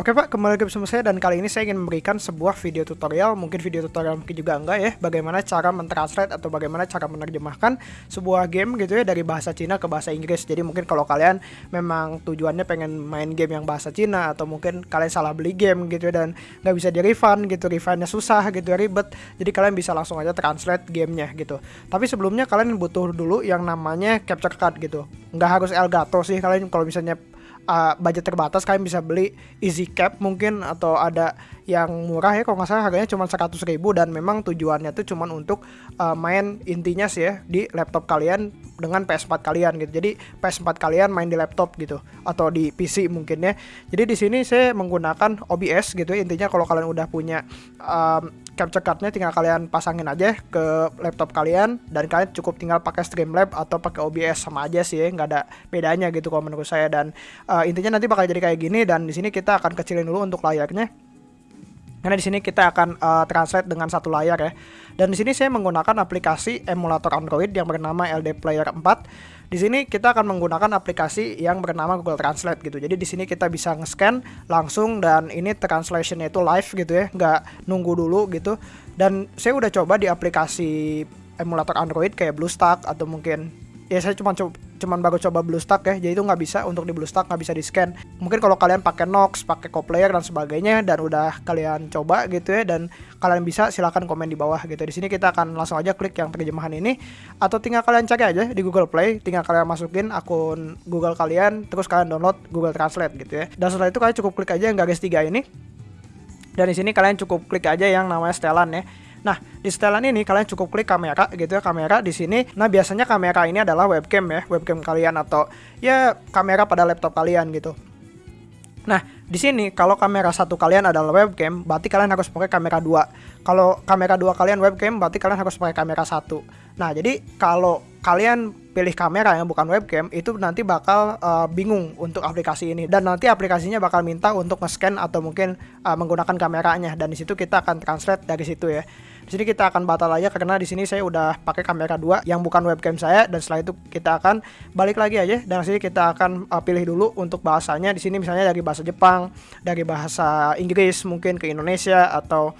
Oke Pak, kembali lagi bersama saya dan kali ini saya ingin memberikan sebuah video tutorial, mungkin video tutorial mungkin juga enggak ya, bagaimana cara mentranslate atau bagaimana cara menerjemahkan sebuah game gitu ya dari bahasa Cina ke bahasa Inggris. Jadi mungkin kalau kalian memang tujuannya pengen main game yang bahasa Cina atau mungkin kalian salah beli game gitu ya dan nggak bisa di refund gitu, refundnya susah gitu ya, ribet. Jadi kalian bisa langsung aja translate gamenya gitu. Tapi sebelumnya kalian butuh dulu yang namanya capture card gitu. Nggak harus Elgato sih kalian kalau misalnya uh, budget terbatas kalian bisa beli easy cap mungkin atau ada yang murah ya kalau nggak salah harganya cuma 100 ribu dan memang tujuannya tuh cuma untuk uh, main intinya sih ya di laptop kalian dengan PS4 kalian gitu jadi PS4 kalian main di laptop gitu atau di PC mungkin ya jadi di sini saya menggunakan OBS gitu ya. intinya kalau kalian udah punya um, capture cardnya tinggal kalian pasangin aja ke laptop kalian dan kalian cukup tinggal pakai Streamlab atau pakai OBS sama aja sih nggak ada bedanya gitu kalau menurut saya. Dan uh, intinya nanti bakal jadi kayak gini dan di sini kita akan kecilin dulu untuk layarnya karena di sini kita akan uh, translate dengan satu layar ya. Dan di sini saya menggunakan aplikasi emulator Android yang bernama LD Player 4. Di sini kita akan menggunakan aplikasi yang bernama Google Translate gitu. Jadi di sini kita bisa nge-scan langsung dan ini translationnya itu live gitu ya, nggak nunggu dulu gitu. Dan saya udah coba di aplikasi emulator Android kayak BlueStack atau mungkin ya saya cuma coba cuman baru coba BlueStack ya jadi itu nggak bisa untuk di BlueStack nggak bisa di scan mungkin kalau kalian pakai Nox pakai CoPlayer dan sebagainya dan udah kalian coba gitu ya dan kalian bisa silahkan komen di bawah gitu. Di sini kita akan langsung aja klik yang terjemahan ini atau tinggal kalian cari aja di Google Play tinggal kalian masukin akun Google kalian terus kalian download Google Translate gitu ya. Dan setelah itu kalian cukup klik aja yang garis tiga ini. Dan di sini kalian cukup klik aja yang namanya setelan ya Nah, di setelan ini kalian cukup klik kamera gitu ya, kamera di sini. Nah, biasanya kamera ini adalah webcam ya, webcam kalian atau ya kamera pada laptop kalian gitu. Nah, di sini kalau kamera satu kalian adalah webcam, berarti kalian harus pakai kamera dua. Kalau kamera dua kalian webcam, berarti kalian harus pakai kamera satu. Nah, jadi kalau kalian pilih kamera yang bukan webcam, itu nanti bakal uh, bingung untuk aplikasi ini. Dan nanti aplikasinya bakal minta untuk nge-scan atau mungkin uh, menggunakan kameranya. Dan di situ kita akan translate dari situ ya. Di sini kita akan batal aja karena di sini saya udah pakai kamera dua yang bukan webcam saya dan setelah itu kita akan balik lagi aja dan sini kita akan uh, pilih dulu untuk bahasanya di sini misalnya dari bahasa Jepang, dari bahasa Inggris mungkin ke Indonesia atau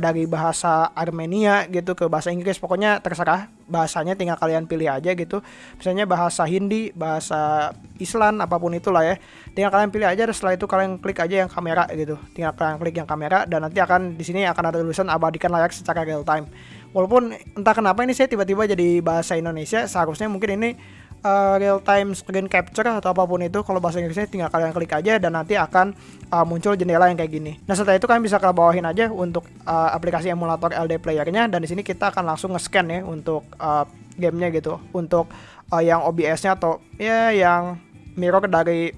dari bahasa Armenia gitu ke bahasa Inggris pokoknya terserah bahasanya tinggal kalian pilih aja gitu. Misalnya bahasa Hindi bahasa Islam apa pun itulah ya. Tinggal kalian pilih aja setelah itu kalian klik aja yang kamera gitu. Tinggal kalian klik yang kamera dan nanti akan di sini akan ada tulisan abadikan layar secara real time. Walaupun entah kenapa ini saya tiba-tiba jadi bahasa Indonesia seharusnya mungkin ini uh, real time screen capture atau apa pun itu kalau bahasa Inggrisnya tinggal kalian klik aja dan nanti akan uh, muncul jendela yang kayak gini. Nah setelah itu kalian bisa ke bawahin aja untuk uh, aplikasi emulator LD playernya dan di sini kita akan langsung nge-scan ya untuk uh, gamenya gitu untuk uh, yang OBS-nya atau ya yang mirror dari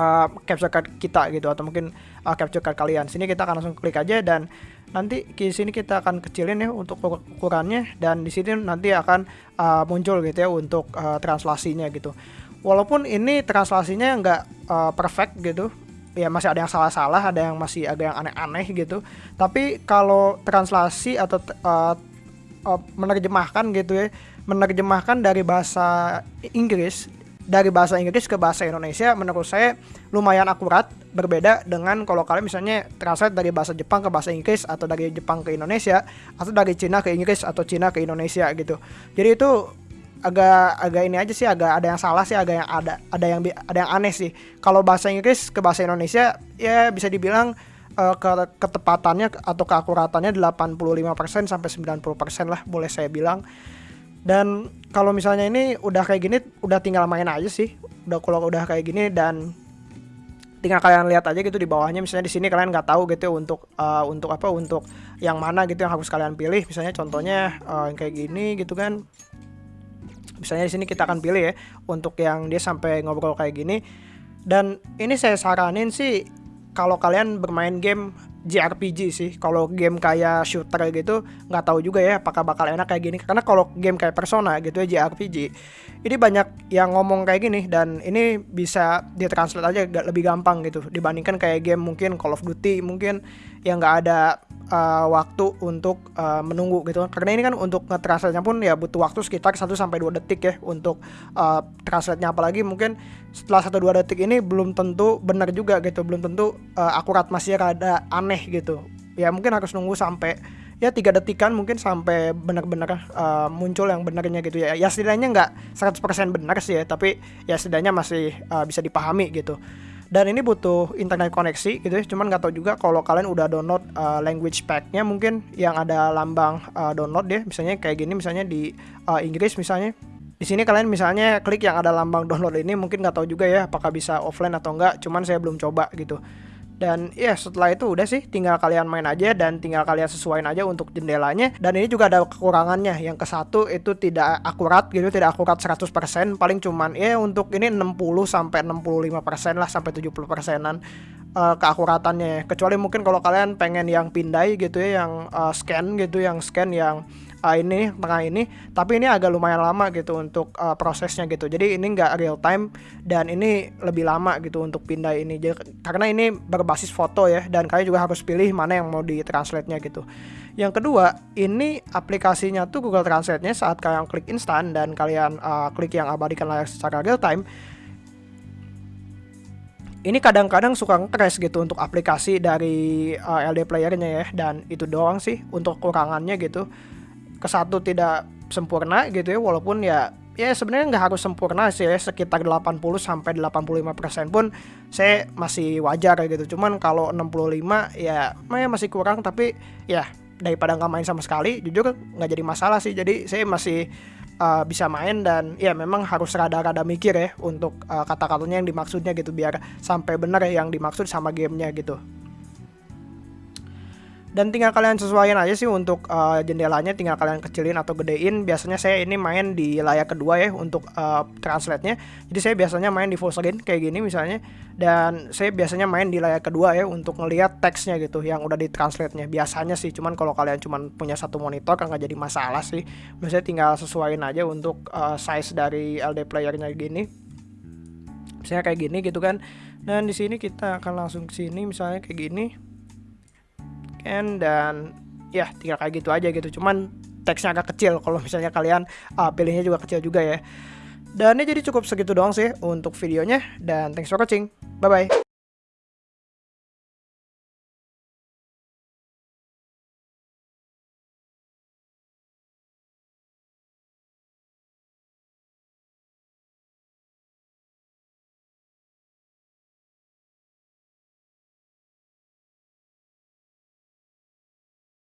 uh, capture card kita gitu atau mungkin uh, capture card kalian. Sini kita akan langsung klik aja dan nanti di sini kita akan kecilin ya untuk ukurannya dan di sini nanti akan uh, muncul gitu ya untuk uh, translasinya gitu. Walaupun ini translasinya nggak uh, perfect gitu, ya masih ada yang salah-salah, ada yang masih ada yang aneh-aneh gitu. Tapi kalau translasi atau uh, uh, menerjemahkan gitu ya, menerjemahkan dari bahasa Inggris dari bahasa Inggris ke bahasa Indonesia menurut saya lumayan akurat berbeda dengan kalau kalian misalnya translate dari bahasa Jepang ke bahasa Inggris atau dari Jepang ke Indonesia atau dari Cina ke Inggris atau Cina ke Indonesia gitu. Jadi itu agak agak ini aja sih agak ada yang salah sih agak yang ada ada yang ada yang aneh sih. Kalau bahasa Inggris ke bahasa Indonesia ya bisa dibilang uh, ke ketepatannya atau keakuratannya 85% sampai 90% lah boleh saya bilang dan kalau misalnya ini udah kayak gini udah tinggal main aja sih. Udah kalau udah kayak gini dan tinggal kalian lihat aja gitu di bawahnya. Misalnya di sini kalian nggak tahu gitu untuk uh, untuk apa untuk yang mana gitu yang harus kalian pilih. Misalnya contohnya uh, yang kayak gini gitu kan. Misalnya di sini kita akan pilih ya untuk yang dia sampai ngobrol kayak gini. Dan ini saya saranin sih kalau kalian bermain game JRPG sih. Kalau game kayak shooter gitu nggak tahu juga ya apakah bakal enak kayak gini. Karena kalau game kayak Persona gitu ya JRPG, ini banyak yang ngomong kayak gini dan ini bisa ditranslate aja lebih gampang gitu dibandingkan kayak game mungkin Call of Duty mungkin yang nggak ada uh, waktu untuk uh, menunggu gitu karena ini kan untuk nge-translate-nya pun ya butuh waktu sekitar 1 sampai 2 detik ya untuk uh, translate-nya. Apalagi mungkin setelah 1 2 detik ini belum tentu benar juga gitu belum tentu uh, akurat masih rada aneh gitu. Ya mungkin harus nunggu sampai ya tiga detikan mungkin sampai benar-benar uh, muncul yang benarnya gitu ya. Ya setidaknya nggak 100% benar sih ya tapi ya setidaknya masih uh, bisa dipahami gitu dan ini butuh internet koneksi gitu ya cuman nggak tahu juga kalau kalian udah download uh, language packnya mungkin yang ada lambang uh, download deh misalnya kayak gini misalnya di uh, Inggris misalnya. Di sini kalian misalnya klik yang ada lambang download ini mungkin nggak tahu juga ya apakah bisa offline atau enggak cuman saya belum coba gitu dan ya setelah itu udah sih tinggal kalian main aja dan tinggal kalian sesuaiin aja untuk jendelanya. Dan ini juga ada kekurangannya yang ke satu itu tidak akurat gitu tidak akurat 100% paling cuman ya untuk ini 60 sampai 65% lah sampai 70 persenan uh, keakuratannya. Kecuali mungkin kalau kalian pengen yang pindai gitu ya yang uh, scan gitu yang scan yang uh, ini tengah ini tapi ini agak lumayan lama gitu untuk uh, prosesnya gitu. Jadi ini nggak real time dan ini lebih lama gitu untuk pindah ini. Jadi, karena ini berbasis foto ya dan kalian juga harus pilih mana yang mau ditranslate nya gitu. Yang kedua ini aplikasinya tuh Google Translate-nya saat kalian klik instan dan kalian uh, klik yang abadikan layar secara real time ini kadang-kadang suka crash gitu untuk aplikasi dari uh, LD playernya ya. Dan itu doang sih untuk kurangannya gitu ke satu tidak sempurna gitu ya walaupun ya ya sebenarnya nggak harus sempurna sih ya sekitar 80 sampai 85 persen pun saya masih wajar gitu. Cuman kalau 65 ya, ya masih kurang tapi ya daripada nggak main sama sekali jujur nggak jadi masalah sih. Jadi saya masih uh, bisa main dan ya memang harus rada-rada mikir ya untuk uh, kata-katanya yang dimaksudnya gitu biar sampai benar ya yang dimaksud sama gamenya gitu dan tinggal kalian sesuaikan aja sih untuk uh, jendelanya tinggal kalian kecilin atau gedein. Biasanya saya ini main di layar kedua ya untuk uh, translate-nya. Jadi saya biasanya main di full screen kayak gini misalnya. Dan saya biasanya main di layar kedua ya untuk ngelihat teksnya gitu yang udah di translate-nya. Biasanya sih cuman kalau kalian cuman punya satu monitor kan nggak jadi masalah sih. Biasanya tinggal sesuaiin aja untuk uh, size dari LD playernya gini. Misalnya kayak gini gitu kan. Dan di sini kita akan langsung ke sini misalnya kayak gini end dan ya tinggal kayak gitu aja gitu. Cuman teksnya agak kecil. Kalau misalnya kalian uh, pilihnya juga kecil juga ya. Dan ini jadi cukup segitu doang sih untuk videonya. Dan thanks for watching. Bye bye